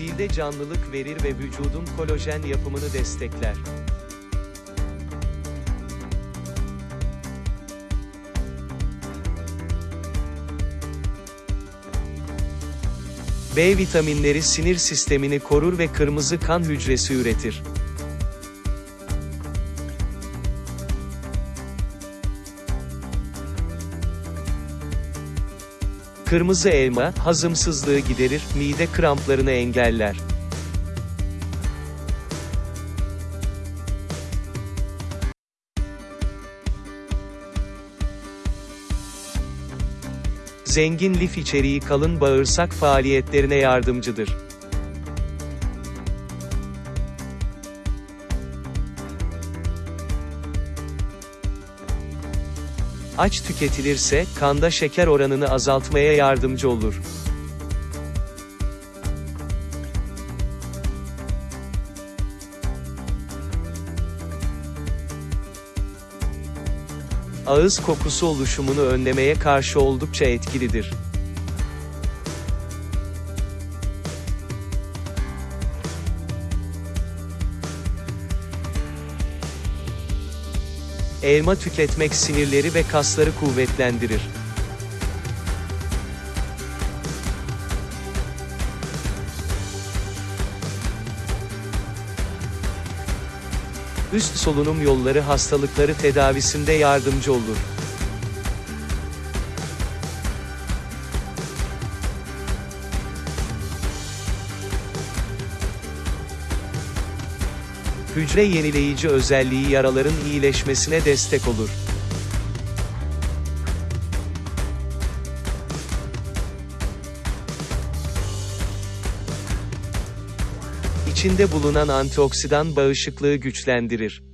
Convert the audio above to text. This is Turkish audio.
Cilde canlılık verir ve vücudun kolajen yapımını destekler. B vitaminleri sinir sistemini korur ve kırmızı kan hücresi üretir. Kırmızı elma, hazımsızlığı giderir, mide kramplarını engeller. Zengin lif içeriği kalın bağırsak faaliyetlerine yardımcıdır. Aç tüketilirse, kanda şeker oranını azaltmaya yardımcı olur. Ağız kokusu oluşumunu önlemeye karşı oldukça etkilidir. Elma tüketmek sinirleri ve kasları kuvvetlendirir. Üst solunum yolları hastalıkları tedavisinde yardımcı olur. Hücre yenileyici özelliği yaraların iyileşmesine destek olur. İçinde bulunan antioksidan bağışıklığı güçlendirir.